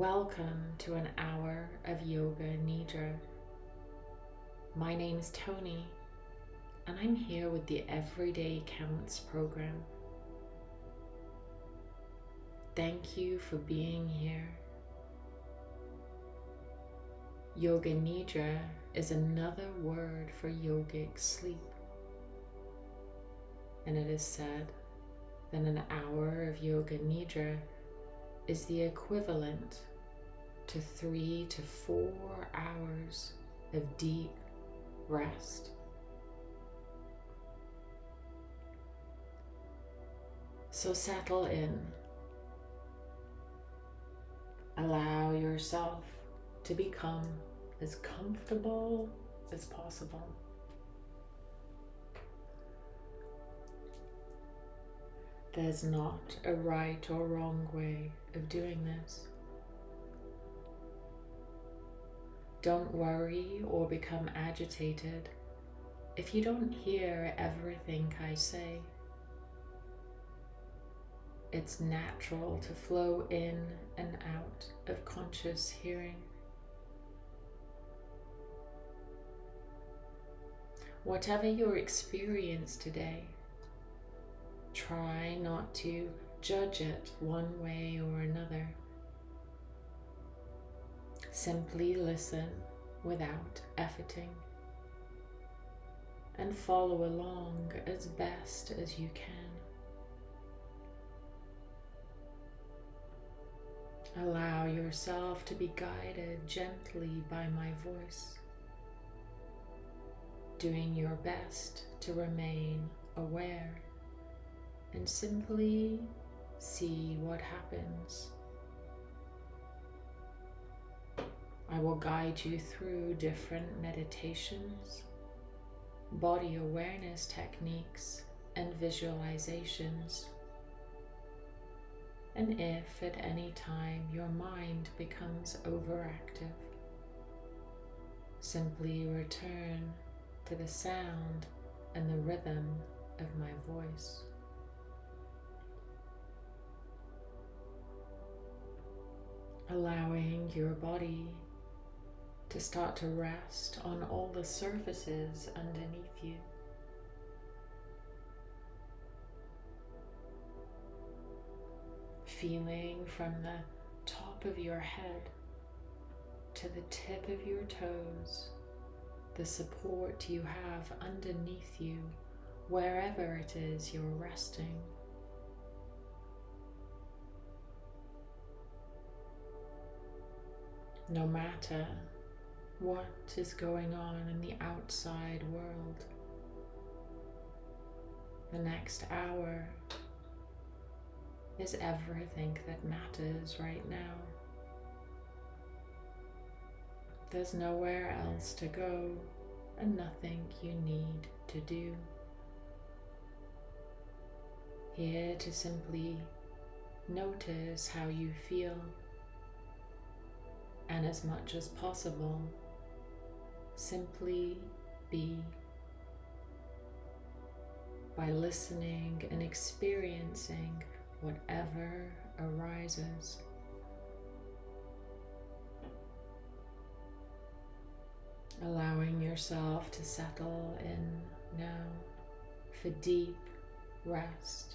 Welcome to an hour of Yoga Nidra. My name is Tony, and I'm here with the Everyday Counts program. Thank you for being here. Yoga Nidra is another word for yogic sleep, and it is said that an hour of Yoga Nidra is the equivalent to three to four hours of deep rest. So settle in. Allow yourself to become as comfortable as possible. There's not a right or wrong way of doing this. Don't worry or become agitated if you don't hear everything I say. It's natural to flow in and out of conscious hearing. Whatever your experience today, Try not to judge it one way or another. Simply listen without efforting and follow along as best as you can. Allow yourself to be guided gently by my voice, doing your best to remain aware and simply see what happens. I will guide you through different meditations, body awareness techniques, and visualizations. And if at any time your mind becomes overactive, simply return to the sound and the rhythm of my voice. allowing your body to start to rest on all the surfaces underneath you. Feeling from the top of your head to the tip of your toes, the support you have underneath you, wherever it is you're resting. no matter what is going on in the outside world. The next hour is everything that matters right now. There's nowhere else to go and nothing you need to do. Here to simply notice how you feel and as much as possible, simply be by listening and experiencing whatever arises. Allowing yourself to settle in now for deep rest,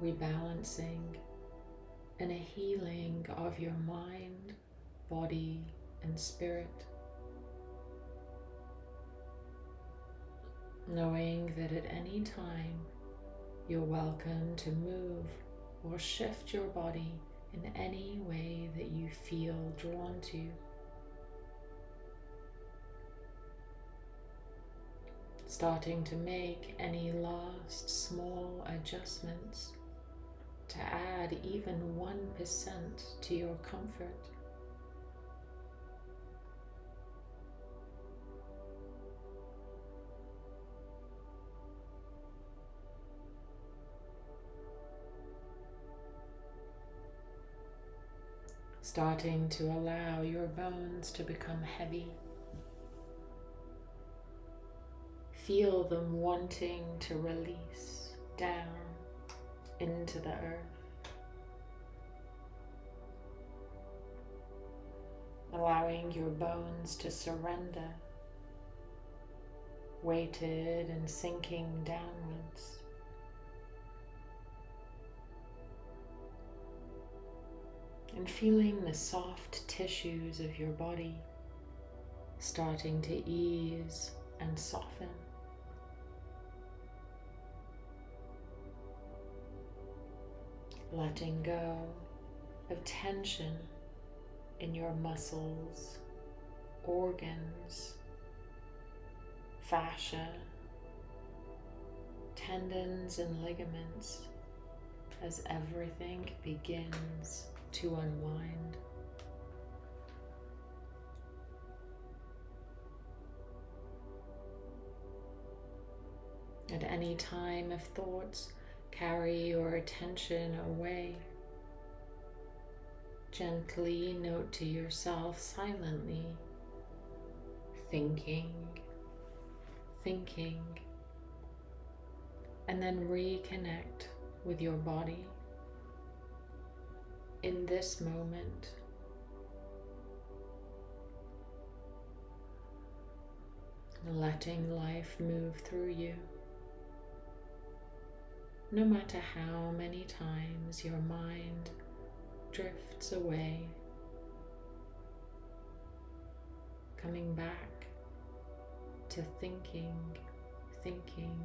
rebalancing, and a healing of your mind body and spirit. Knowing that at any time you're welcome to move or shift your body in any way that you feel drawn to. Starting to make any last small adjustments to add even 1% to your comfort. Starting to allow your bones to become heavy. Feel them wanting to release down into the earth. allowing your bones to surrender, weighted and sinking downwards. And feeling the soft tissues of your body starting to ease and soften. Letting go of tension in your muscles, organs, fascia, tendons and ligaments as everything begins to unwind. At any time, if thoughts carry your attention away, Gently note to yourself silently, thinking, thinking, and then reconnect with your body in this moment. Letting life move through you. No matter how many times your mind drifts away, coming back to thinking, thinking.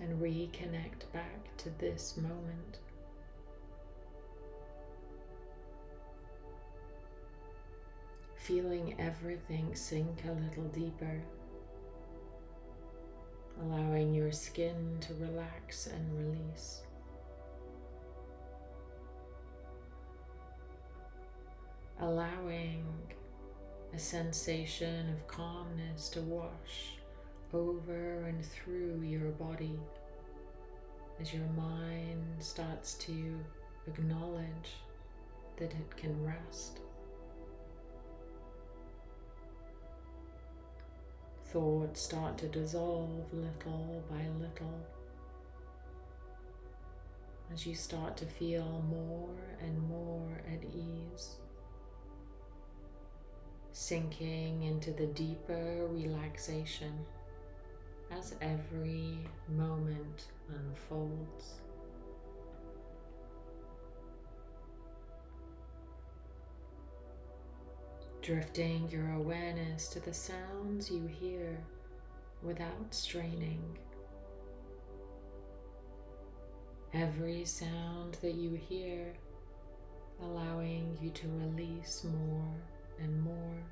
And reconnect back to this moment. Feeling everything sink a little deeper allowing your skin to relax and release. Allowing a sensation of calmness to wash over and through your body as your mind starts to acknowledge that it can rest. thoughts start to dissolve little by little as you start to feel more and more at ease, sinking into the deeper relaxation as every moment unfolds. drifting your awareness to the sounds you hear without straining. Every sound that you hear allowing you to release more and more.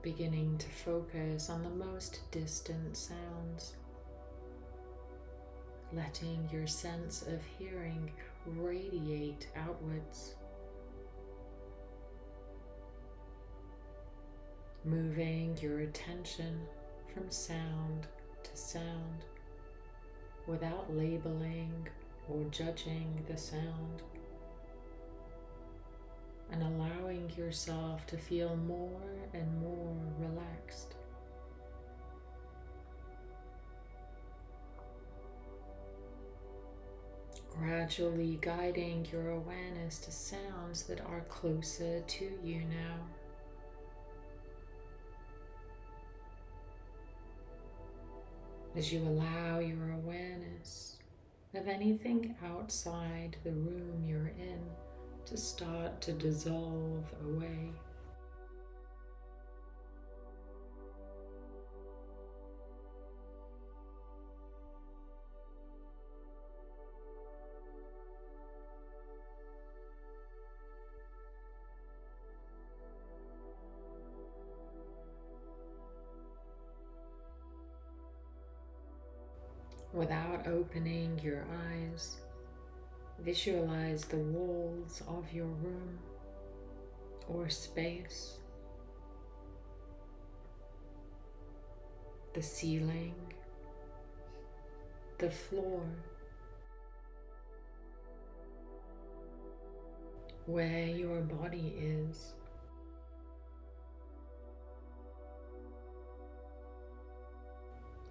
Beginning to focus on the most distant sounds, letting your sense of hearing radiate outwards. Moving your attention from sound to sound without labeling or judging the sound and allowing yourself to feel more and more relaxed. gradually guiding your awareness to sounds that are closer to you now. As you allow your awareness of anything outside the room you're in to start to dissolve away. Without opening your eyes, visualize the walls of your room or space, the ceiling, the floor, where your body is.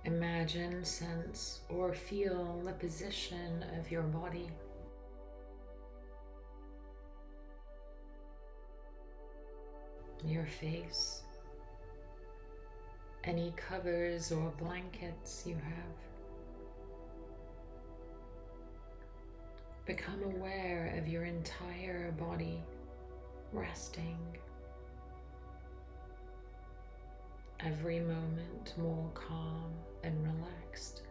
Imagine, sense, or feel the position of your body. Your face, any covers or blankets you have. Become aware of your entire body resting every moment more calm and relaxed.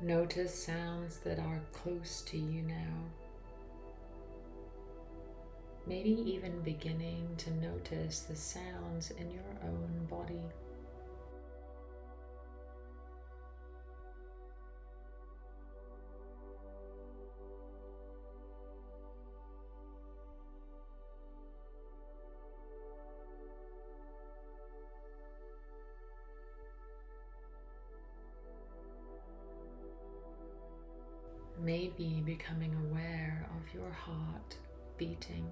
Notice sounds that are close to you now. Maybe even beginning to notice the sounds in your own body. Becoming aware of your heart beating.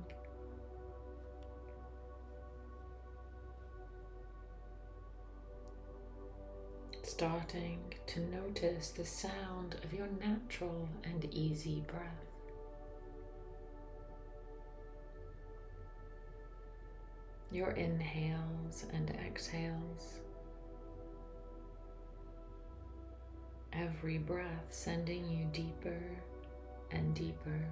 Starting to notice the sound of your natural and easy breath. Your inhales and exhales. every breath sending you deeper and deeper.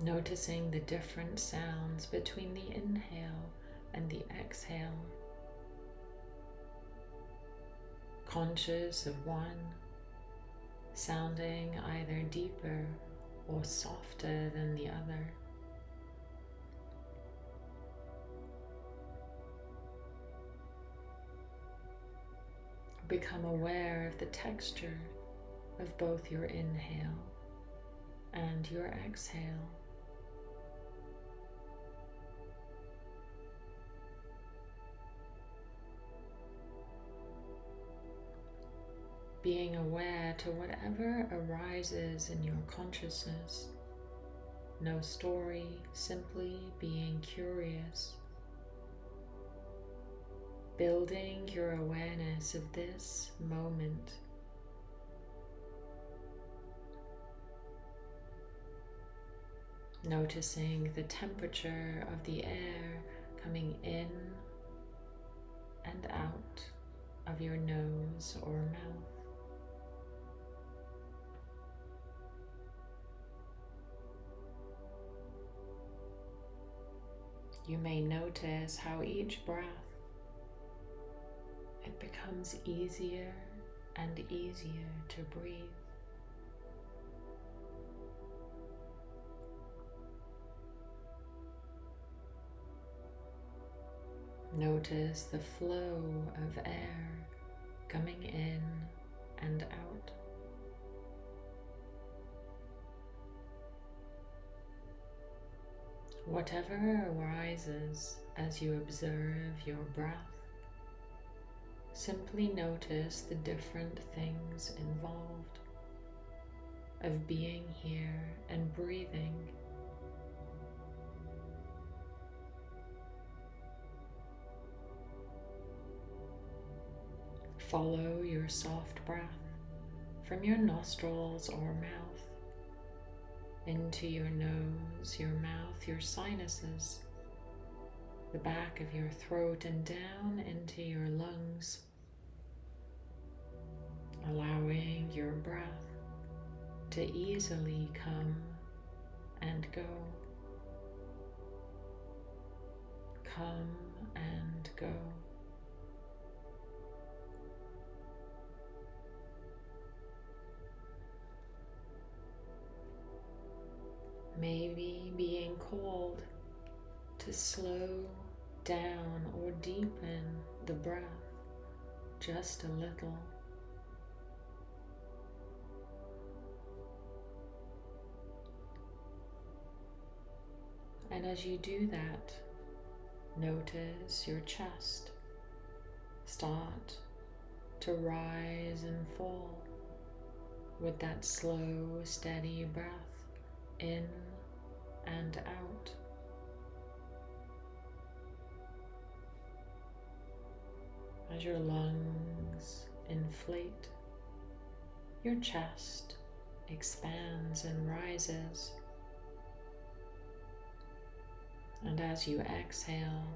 Noticing the different sounds between the inhale and the exhale. Conscious of one, sounding either deeper or softer than the other. Become aware of the texture of both your inhale and your exhale. Being aware to whatever arises in your consciousness. No story, simply being curious building your awareness of this moment. Noticing the temperature of the air coming in and out of your nose or mouth. You may notice how each breath becomes easier and easier to breathe. Notice the flow of air coming in and out. Whatever arises as you observe your breath Simply notice the different things involved of being here and breathing. Follow your soft breath from your nostrils or mouth into your nose, your mouth, your sinuses, the back of your throat and down into your lungs, allowing your breath to easily come and go, come and go. Maybe being called to slow down or deepen the breath just a little. And as you do that, notice your chest start to rise and fall with that slow, steady breath in and out. As your lungs inflate, your chest expands and rises. And as you exhale,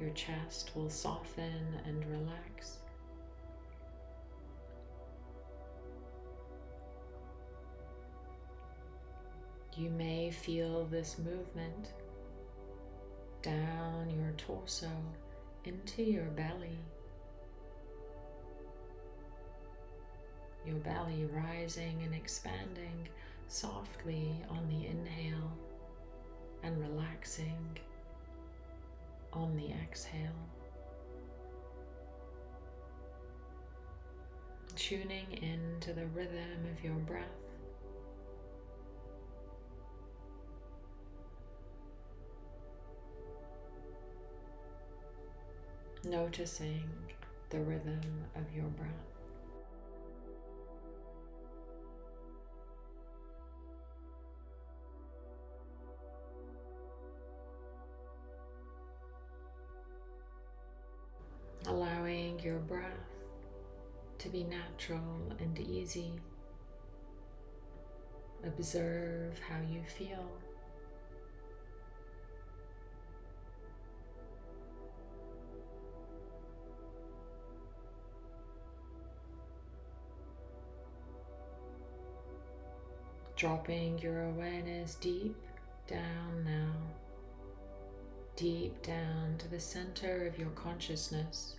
your chest will soften and relax. You may feel this movement down your torso into your belly. Your belly rising and expanding softly on the inhale and relaxing on the exhale. Tuning into the rhythm of your breath. Noticing the rhythm of your breath. allowing your breath to be natural and easy. Observe how you feel. Dropping your awareness deep down now deep down to the center of your consciousness.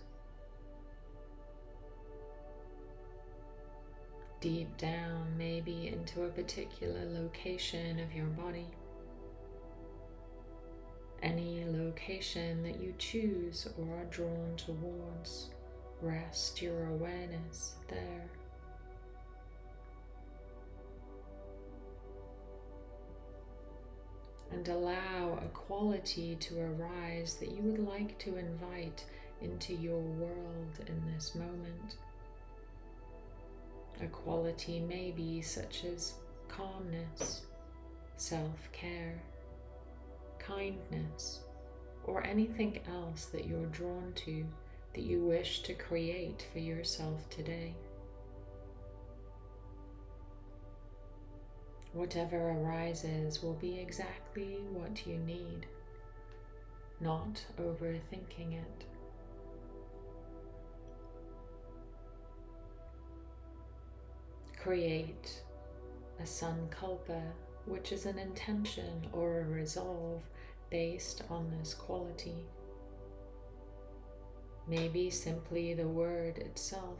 Deep down, maybe into a particular location of your body. Any location that you choose or are drawn towards, rest your awareness there. And allow a quality to arise that you would like to invite into your world in this moment. A quality may be such as calmness, self-care, kindness, or anything else that you're drawn to that you wish to create for yourself today. Whatever arises will be exactly what you need, not overthinking it. Create a sankalpa, which is an intention or a resolve based on this quality. Maybe simply the word itself,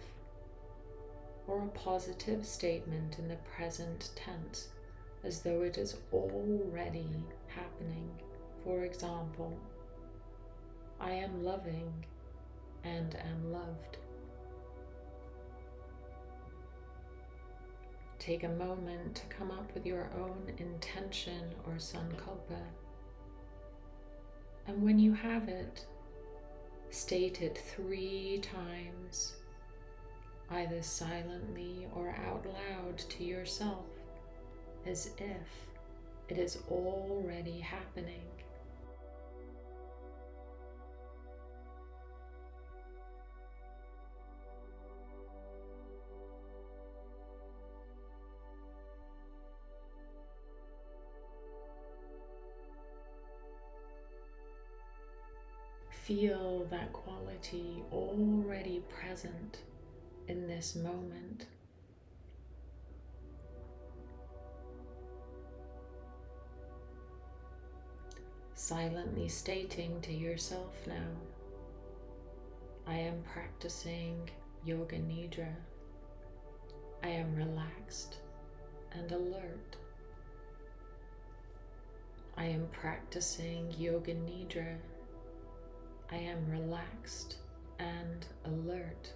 or a positive statement in the present tense as though it is already happening. For example, I am loving and am loved. Take a moment to come up with your own intention or sankalpa. And when you have it, state it three times, either silently or out loud to yourself as if it is already happening. Feel that quality already present in this moment. Silently stating to yourself now, I am practicing Yoga Nidra. I am relaxed and alert. I am practicing Yoga Nidra. I am relaxed and alert.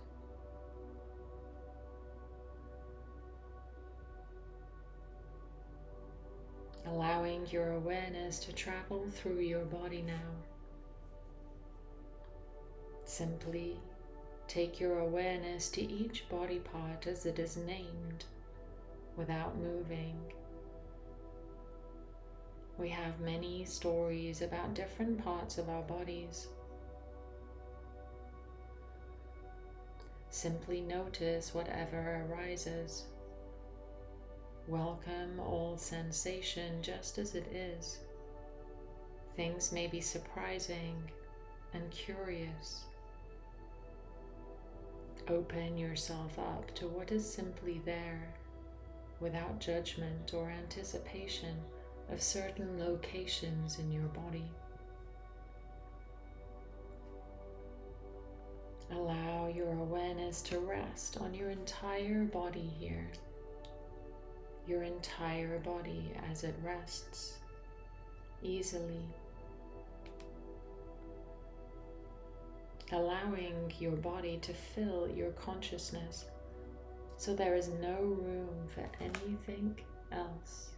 Allowing your awareness to travel through your body now. Simply take your awareness to each body part as it is named without moving. We have many stories about different parts of our bodies. Simply notice whatever arises. Welcome all sensation just as it is. Things may be surprising and curious. Open yourself up to what is simply there without judgment or anticipation of certain locations in your body. Allow your awareness to rest on your entire body here, your entire body as it rests easily, allowing your body to fill your consciousness so there is no room for anything else.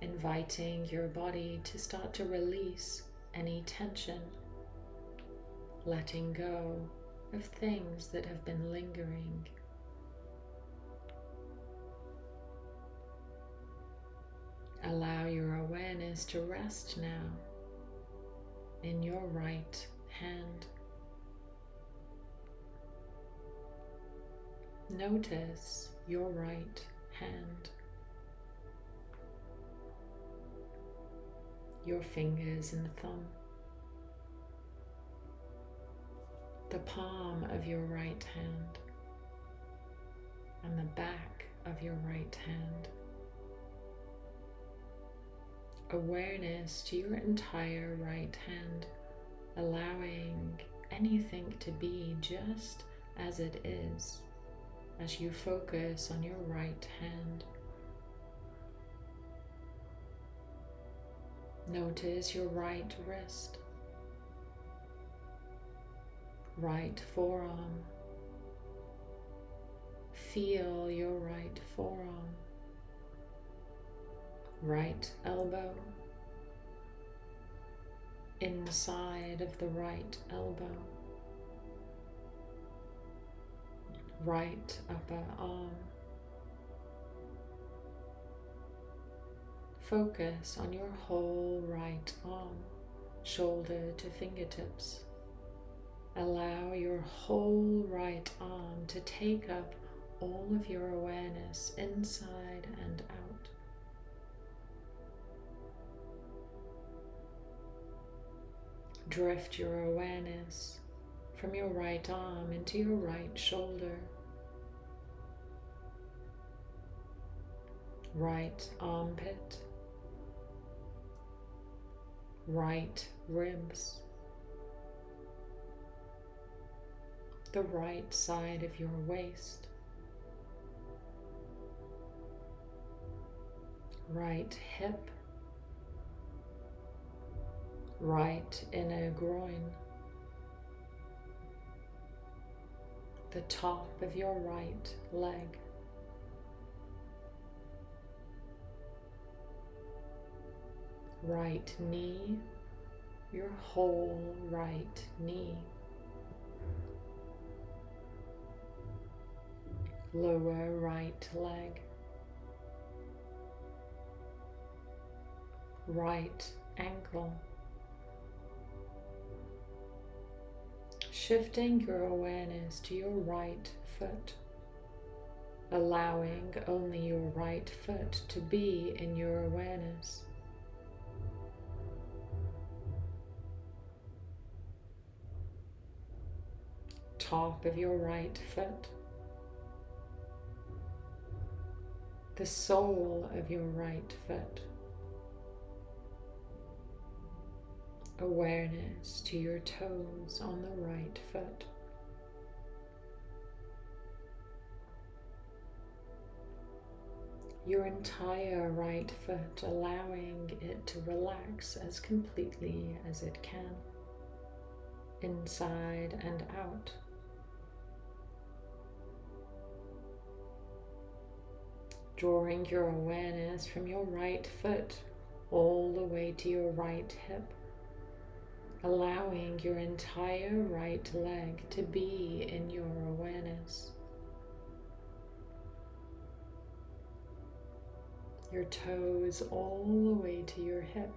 Inviting your body to start to release any tension, letting go of things that have been lingering. Allow your awareness to rest now in your right hand. Notice your right hand, your fingers and the thumb, the palm of your right hand, and the back of your right hand awareness to your entire right hand, allowing anything to be just as it is as you focus on your right hand. Notice your right wrist, right forearm. Feel your right forearm right elbow, inside of the right elbow, right upper arm. Focus on your whole right arm, shoulder to fingertips. Allow your whole right arm to take up all of your awareness inside and out. Drift your awareness from your right arm into your right shoulder, right armpit, right ribs, the right side of your waist, right hip, right inner groin, the top of your right leg. Right knee, your whole right knee. Lower right leg. Right ankle. shifting your awareness to your right foot, allowing only your right foot to be in your awareness. Top of your right foot, the sole of your right foot. awareness to your toes on the right foot. Your entire right foot, allowing it to relax as completely as it can, inside and out. Drawing your awareness from your right foot all the way to your right hip allowing your entire right leg to be in your awareness. Your toes all the way to your hip,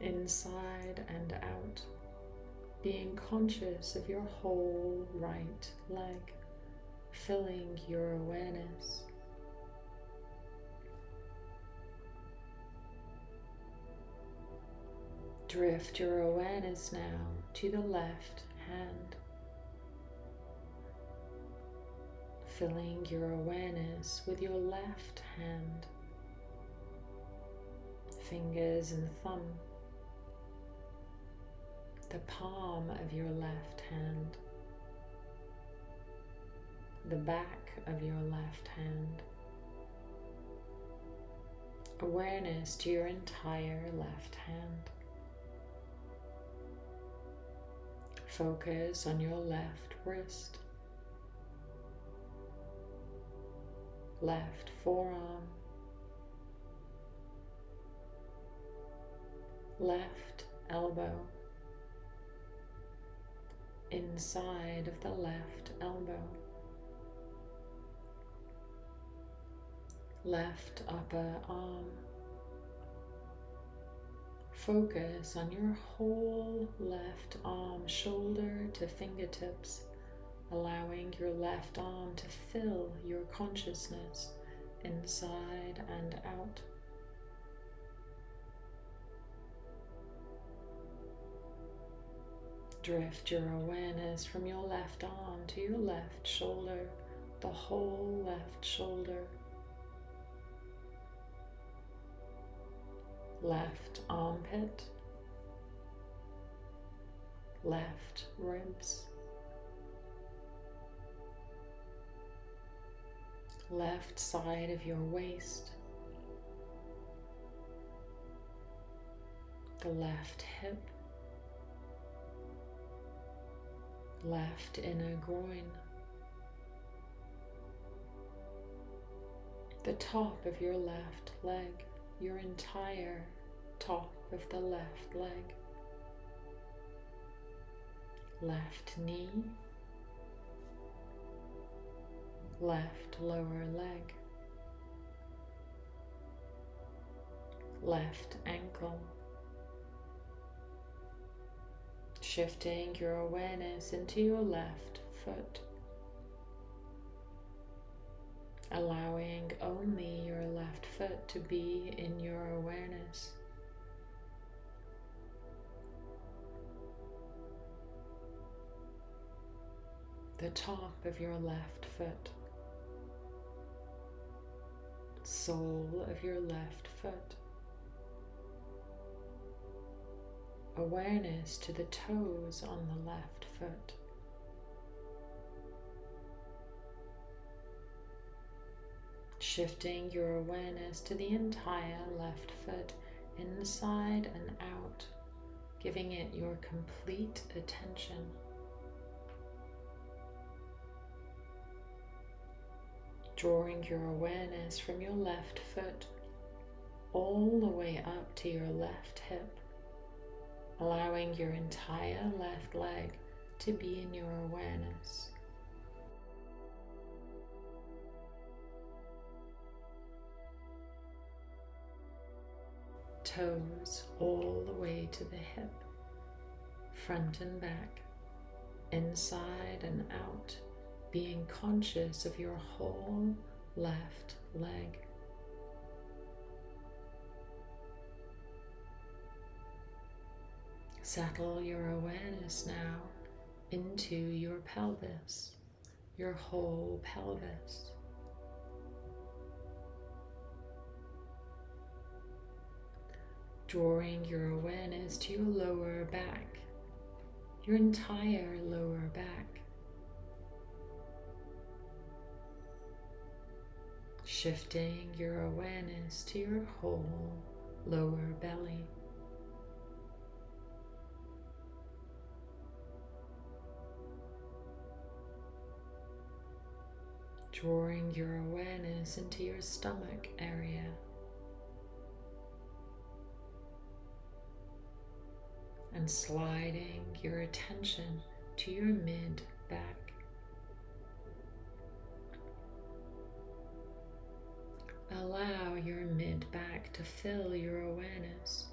inside and out, being conscious of your whole right leg, filling your awareness. Drift your awareness now to the left hand, filling your awareness with your left hand, fingers and thumb, the palm of your left hand, the back of your left hand, awareness to your entire left hand. Focus on your left wrist, left forearm, left elbow, inside of the left elbow, left upper arm. Focus on your whole left arm, shoulder to fingertips, allowing your left arm to fill your consciousness inside and out. Drift your awareness from your left arm to your left shoulder, the whole left shoulder. Left armpit, left ribs, left side of your waist, the left hip, left inner groin, the top of your left leg your entire top of the left leg, left knee, left lower leg, left ankle, shifting your awareness into your left foot allowing only your left foot to be in your awareness. The top of your left foot, sole of your left foot, awareness to the toes on the left foot. Shifting your awareness to the entire left foot inside and out, giving it your complete attention. Drawing your awareness from your left foot all the way up to your left hip, allowing your entire left leg to be in your awareness. Toes all the way to the hip, front and back, inside and out, being conscious of your whole left leg. Settle your awareness now into your pelvis, your whole pelvis. Drawing your awareness to your lower back, your entire lower back. Shifting your awareness to your whole lower belly. Drawing your awareness into your stomach area. And sliding your attention to your mid back. Allow your mid back to fill your awareness.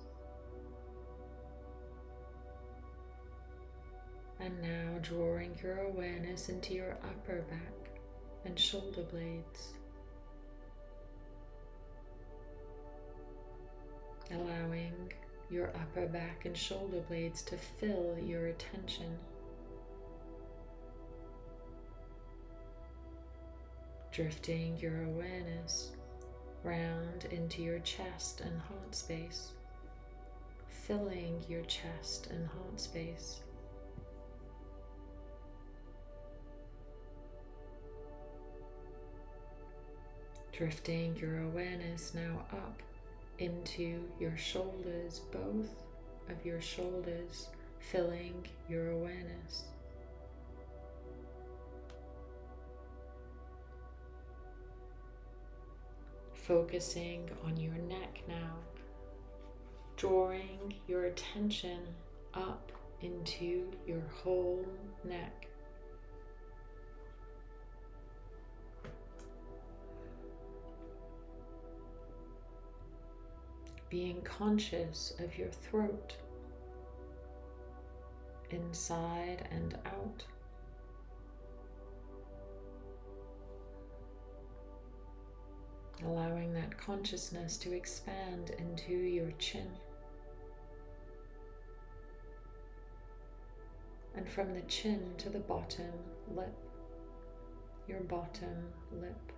And now drawing your awareness into your upper back and shoulder blades. Allowing your upper back and shoulder blades to fill your attention. Drifting your awareness round into your chest and heart space, filling your chest and heart space. Drifting your awareness now up into your shoulders, both of your shoulders, filling your awareness. Focusing on your neck now, drawing your attention up into your whole neck. Being conscious of your throat, inside and out. Allowing that consciousness to expand into your chin. And from the chin to the bottom lip, your bottom lip.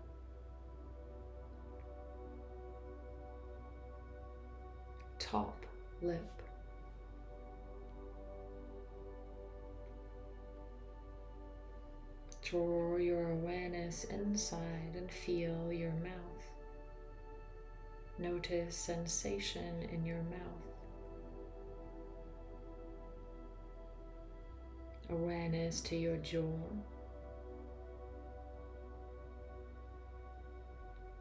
Top lip. Draw your awareness inside and feel your mouth. Notice sensation in your mouth. Awareness to your jaw.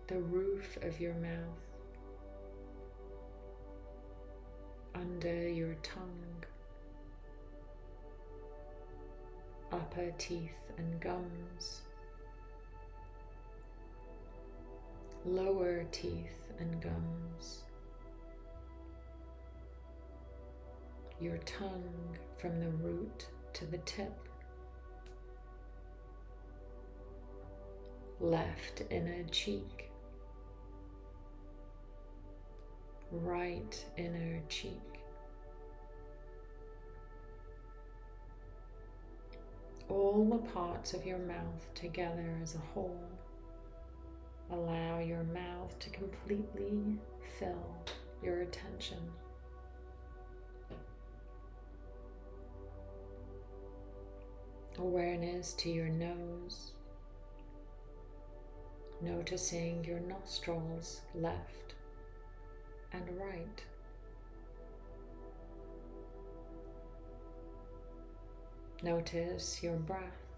The roof of your mouth. Under your tongue, upper teeth and gums, lower teeth and gums, your tongue from the root to the tip, left inner cheek, right inner cheek. All the parts of your mouth together as a whole. Allow your mouth to completely fill your attention. Awareness to your nose, noticing your nostrils left and right. Notice your breath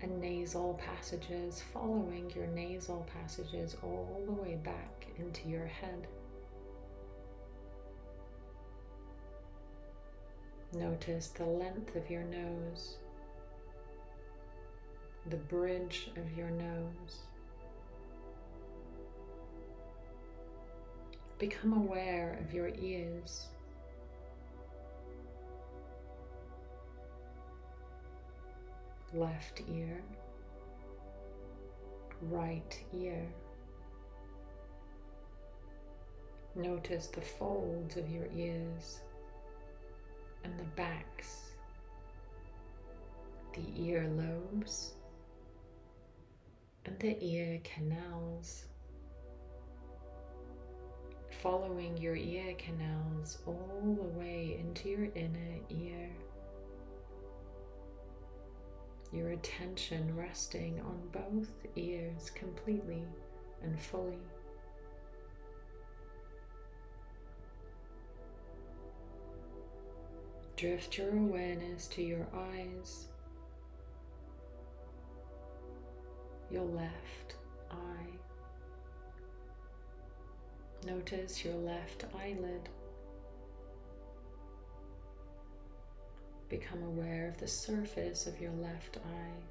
and nasal passages, following your nasal passages all the way back into your head. Notice the length of your nose, the bridge of your nose. Become aware of your ears. Left ear, right ear. Notice the folds of your ears and the backs, the ear lobes, and the ear canals following your ear canals all the way into your inner ear. Your attention resting on both ears completely and fully. Drift your awareness to your eyes, your left eye, Notice your left eyelid. become aware of the surface of your left eye,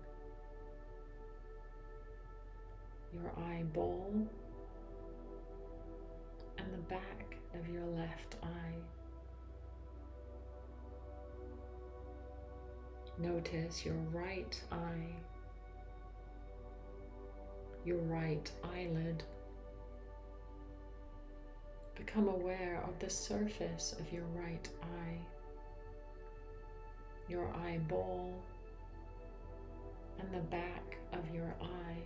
your eyeball, and the back of your left eye. Notice your right eye, your right eyelid. Become aware of the surface of your right eye, your eyeball, and the back of your eye.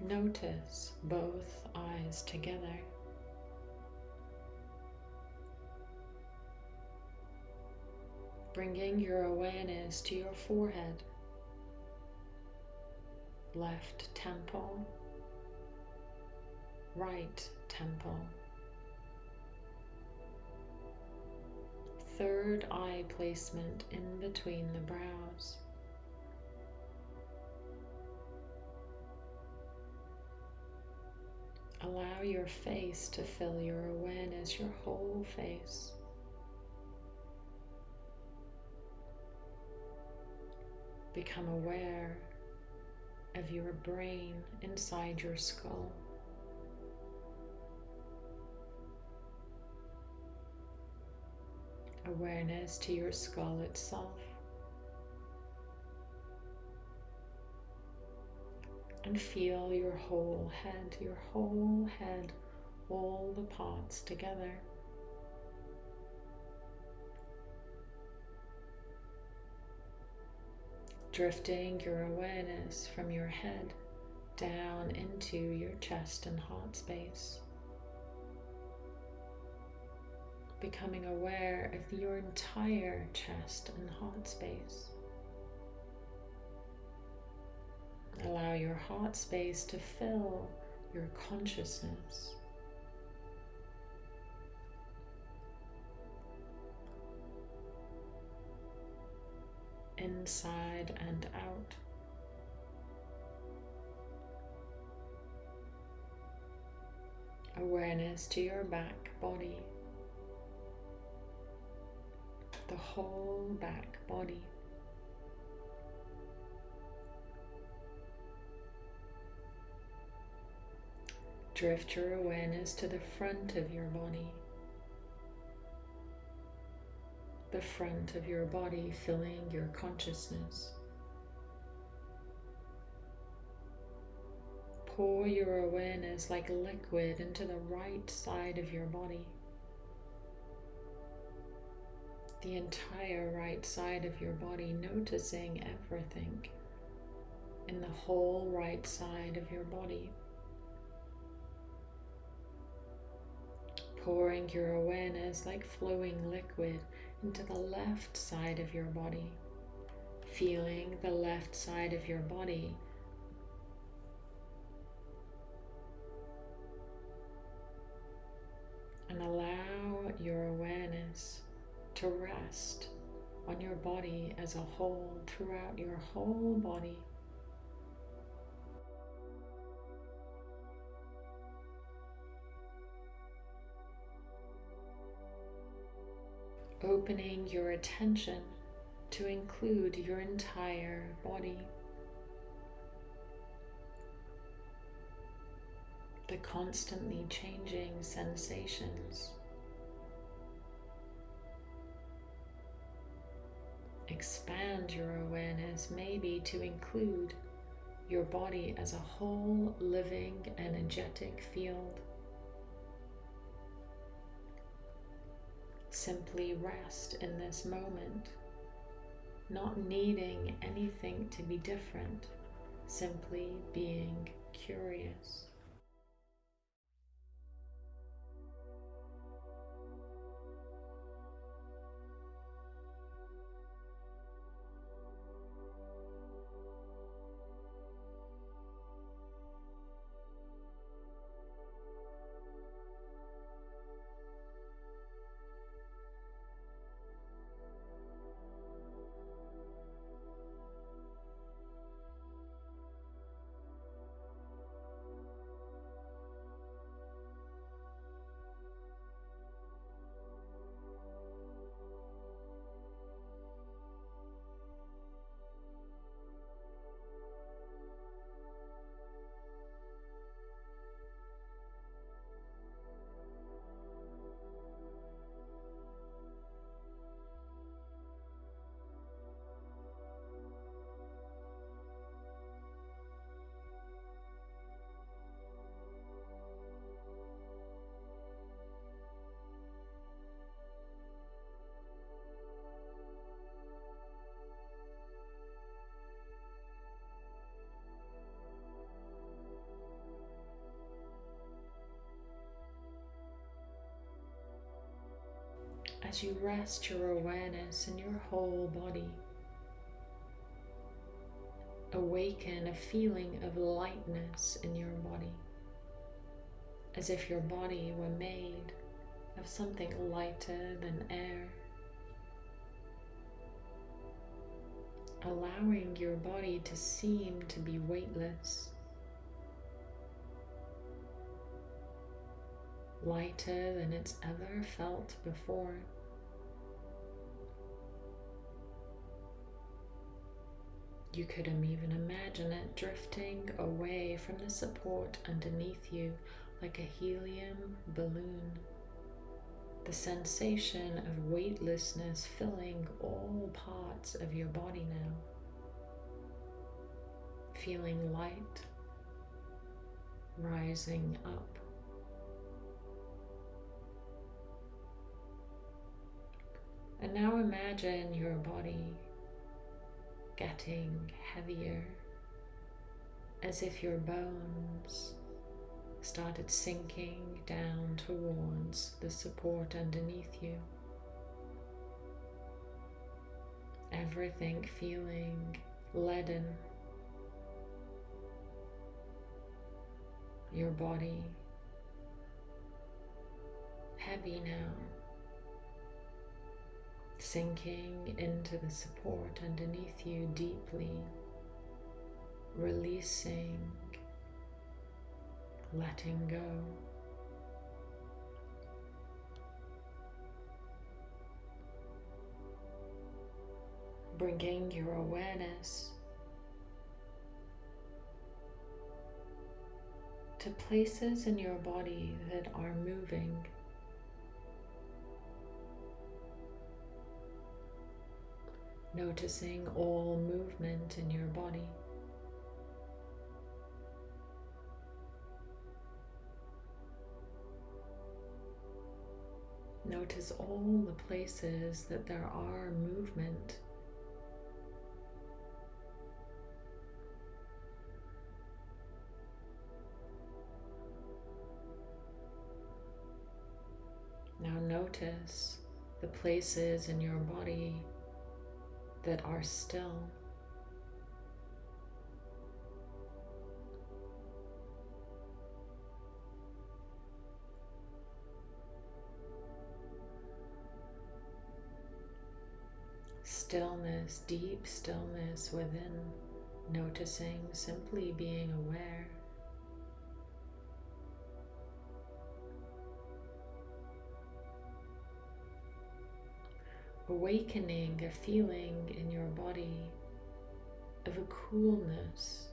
Notice both eyes together. Bringing your awareness to your forehead, left temple, right temple. Third eye placement in between the brows. Allow your face to fill your awareness, your whole face. Become aware of your brain inside your skull. Awareness to your skull itself. And feel your whole head, your whole head, all the parts together. drifting your awareness from your head down into your chest and heart space. Becoming aware of your entire chest and heart space. Allow your heart space to fill your consciousness. inside and out. Awareness to your back body, the whole back body. Drift your awareness to the front of your body the front of your body filling your consciousness. Pour your awareness like liquid into the right side of your body. The entire right side of your body, noticing everything in the whole right side of your body. Pouring your awareness like flowing liquid into the left side of your body, feeling the left side of your body and allow your awareness to rest on your body as a whole throughout your whole body. opening your attention to include your entire body. The constantly changing sensations. Expand your awareness maybe to include your body as a whole living energetic field. Simply rest in this moment, not needing anything to be different, simply being curious. As you rest your awareness in your whole body. Awaken a feeling of lightness in your body, as if your body were made of something lighter than air. Allowing your body to seem to be weightless. lighter than it's ever felt before. You could even imagine it drifting away from the support underneath you like a helium balloon. The sensation of weightlessness filling all parts of your body now. Feeling light, rising up. And now imagine your body getting heavier as if your bones started sinking down towards the support underneath you. Everything feeling leaden. Your body heavy now sinking into the support underneath you deeply, releasing, letting go. Bringing your awareness to places in your body that are moving noticing all movement in your body. Notice all the places that there are movement. Now notice the places in your body that are still. Stillness, deep stillness within, noticing, simply being aware. Awakening a feeling in your body of a coolness,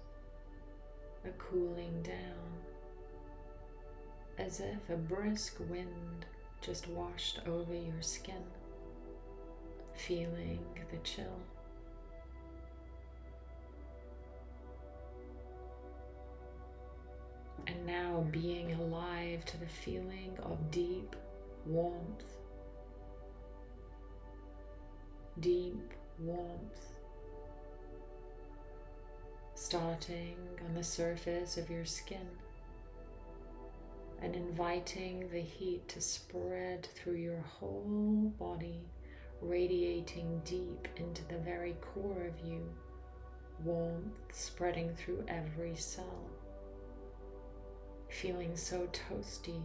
a cooling down, as if a brisk wind just washed over your skin, feeling the chill. And now being alive to the feeling of deep warmth deep warmth starting on the surface of your skin and inviting the heat to spread through your whole body, radiating deep into the very core of you, warmth spreading through every cell, feeling so toasty,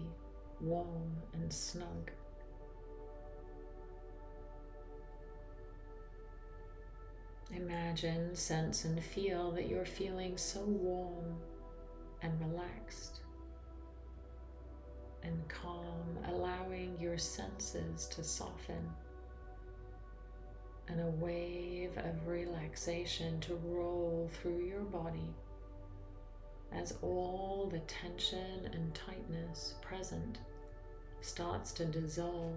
warm and snug. Imagine, sense, and feel that you're feeling so warm and relaxed and calm, allowing your senses to soften and a wave of relaxation to roll through your body as all the tension and tightness present starts to dissolve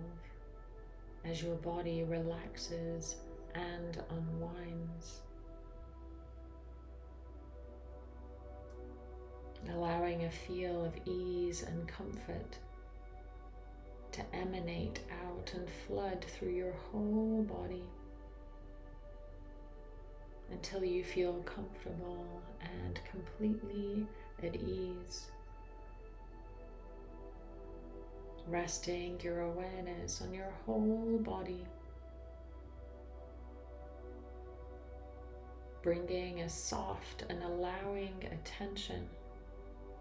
as your body relaxes and unwinds. Allowing a feel of ease and comfort to emanate out and flood through your whole body until you feel comfortable and completely at ease resting your awareness on your whole body, bringing a soft and allowing attention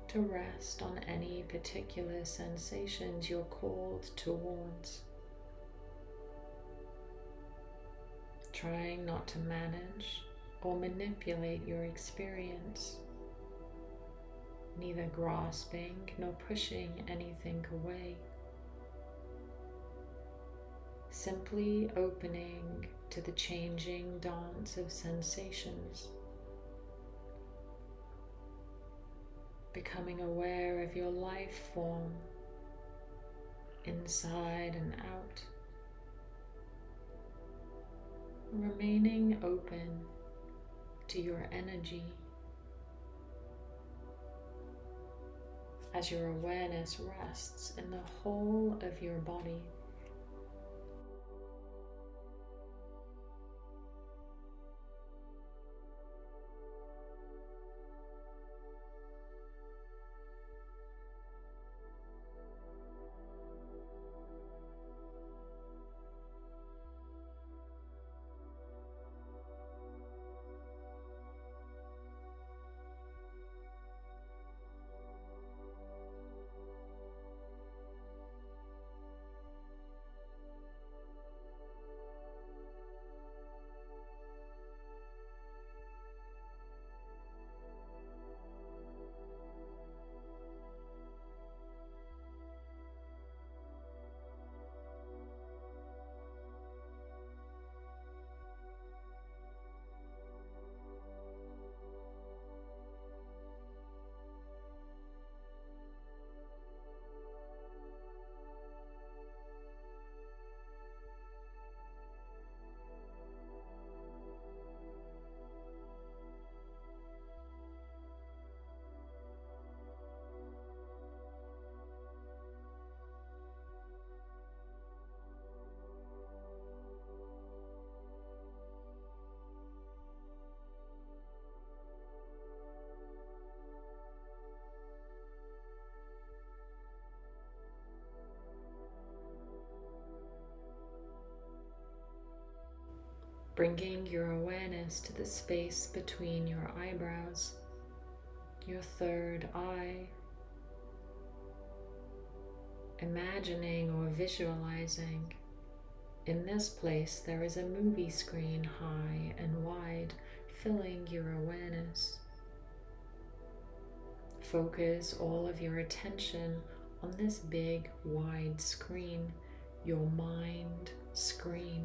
to rest on any particular sensations you're called towards. Trying not to manage or manipulate your experience, neither grasping nor pushing anything away. Simply opening to the changing dance of sensations. becoming aware of your life form inside and out, remaining open to your energy as your awareness rests in the whole of your body. Bringing your awareness to the space between your eyebrows, your third eye, imagining or visualizing. In this place, there is a movie screen high and wide, filling your awareness. Focus all of your attention on this big, wide screen, your mind screen.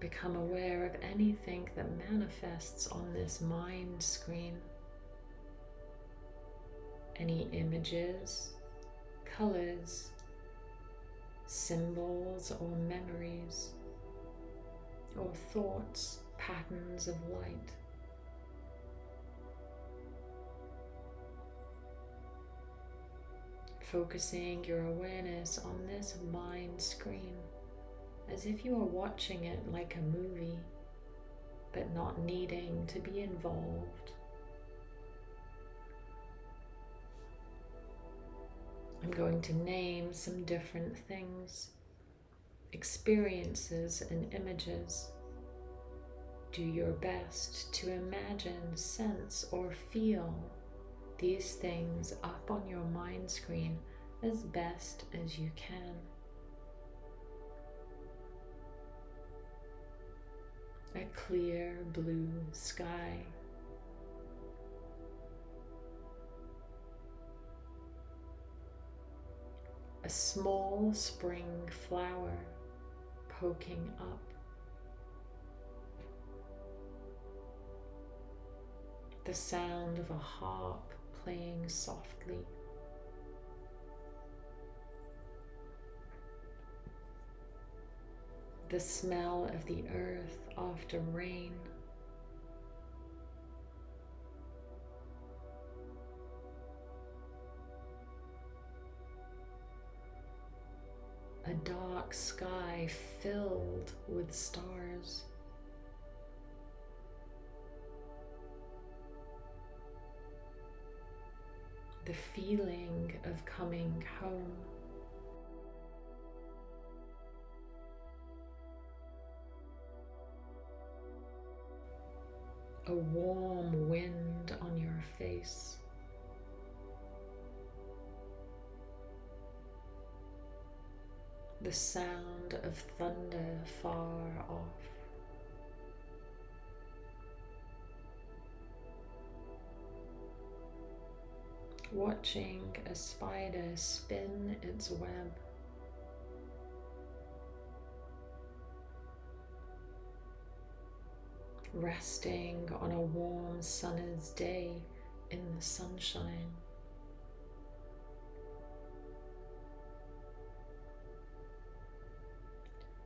Become aware of anything that manifests on this mind screen. Any images, colors, symbols or memories, or thoughts, patterns of light. Focusing your awareness on this mind screen as if you are watching it like a movie, but not needing to be involved. I'm going to name some different things, experiences and images. Do your best to imagine, sense, or feel these things up on your mind screen as best as you can. A clear blue sky. A small spring flower poking up. The sound of a harp playing softly. The smell of the earth after rain. A dark sky filled with stars. the feeling of coming home. A warm wind on your face. The sound of thunder far off. watching a spider spin its web. Resting on a warm summer's day in the sunshine.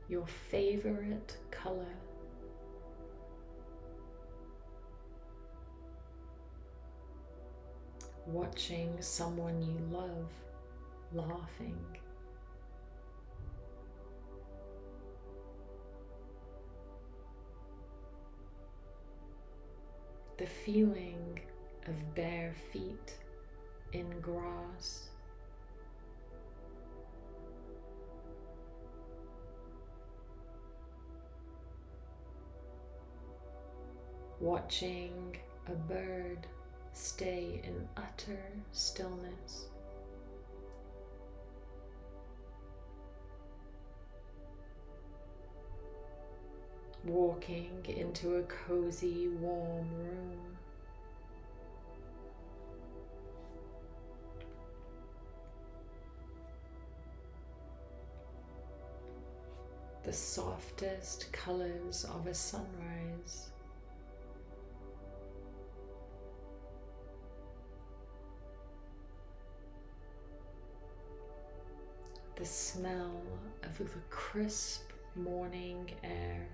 Your favorite color watching someone you love laughing. The feeling of bare feet in grass. Watching a bird stay in utter stillness. Walking into a cozy, warm room. The softest colors of a sunrise. the smell of the crisp morning air.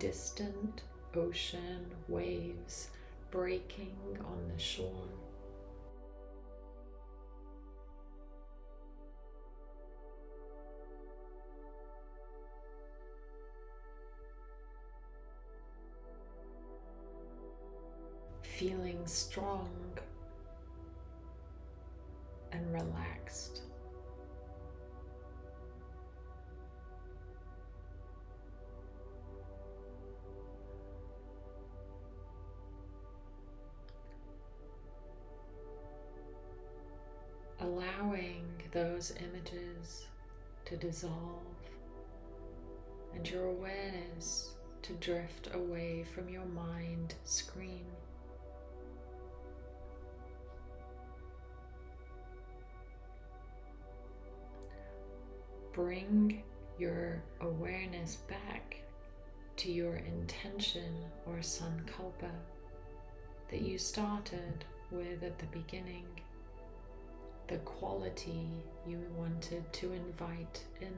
Distant ocean waves breaking on the shore. feeling strong and relaxed. Those images to dissolve and your awareness to drift away from your mind screen. bring your awareness back to your intention or sankalpa that you started with at the beginning, the quality you wanted to invite in.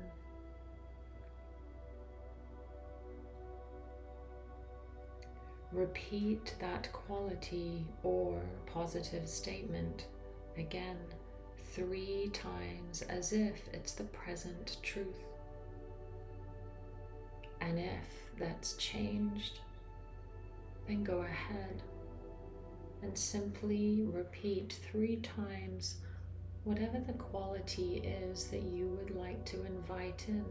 Repeat that quality or positive statement again three times as if it's the present truth. And if that's changed, then go ahead and simply repeat three times whatever the quality is that you would like to invite in.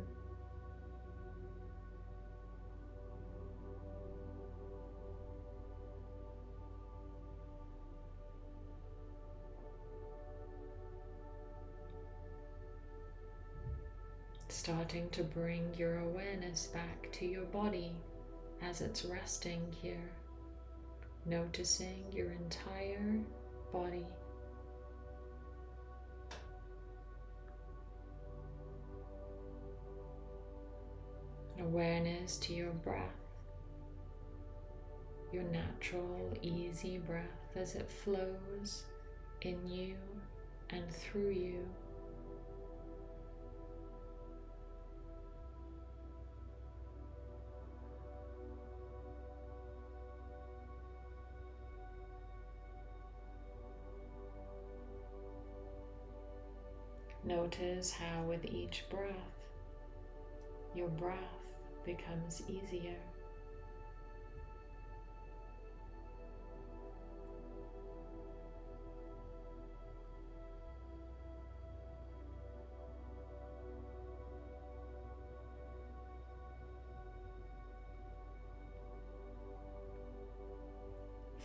starting to bring your awareness back to your body as it's resting here, noticing your entire body. Awareness to your breath, your natural, easy breath as it flows in you and through you. Notice how with each breath, your breath becomes easier.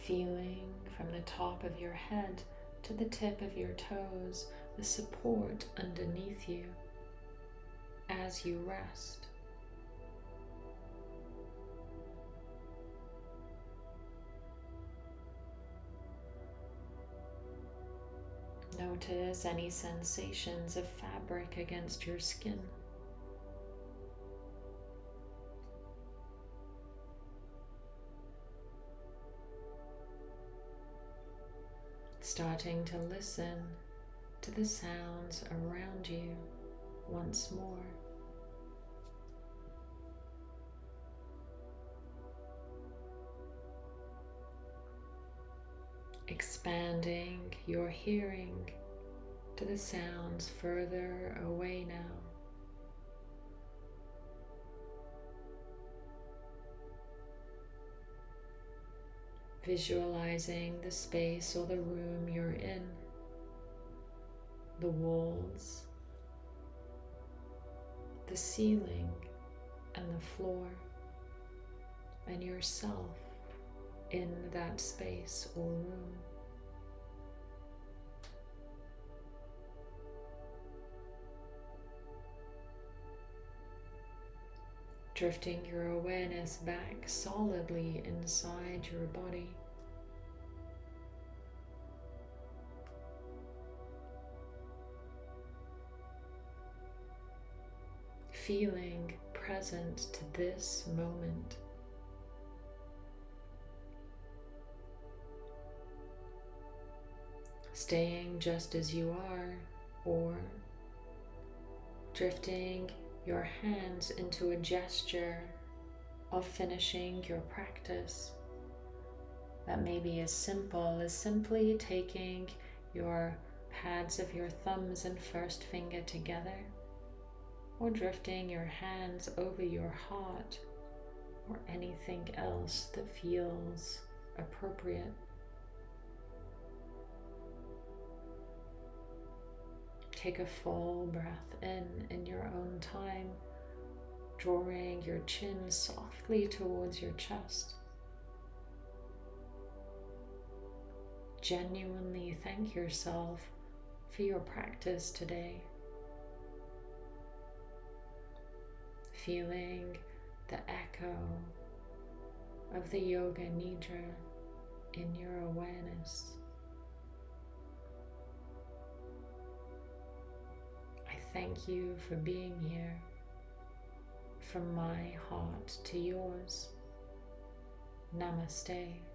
feeling from the top of your head to the tip of your toes the support underneath you as you rest. Notice any sensations of fabric against your skin. starting to listen to the sounds around you once more. Expanding your hearing to the sounds further away now. visualizing the space or the room you're in, the walls, the ceiling and the floor, and yourself in that space or room. Drifting your awareness back solidly inside your body. Feeling present to this moment. Staying just as you are or drifting your hands into a gesture of finishing your practice. That may be as simple as simply taking your pads of your thumbs and first finger together, or drifting your hands over your heart, or anything else that feels appropriate. Take a full breath in in your own time, drawing your chin softly towards your chest. Genuinely thank yourself for your practice today. Feeling the echo of the Yoga Nidra in your awareness. Thank you for being here from my heart to yours. Namaste.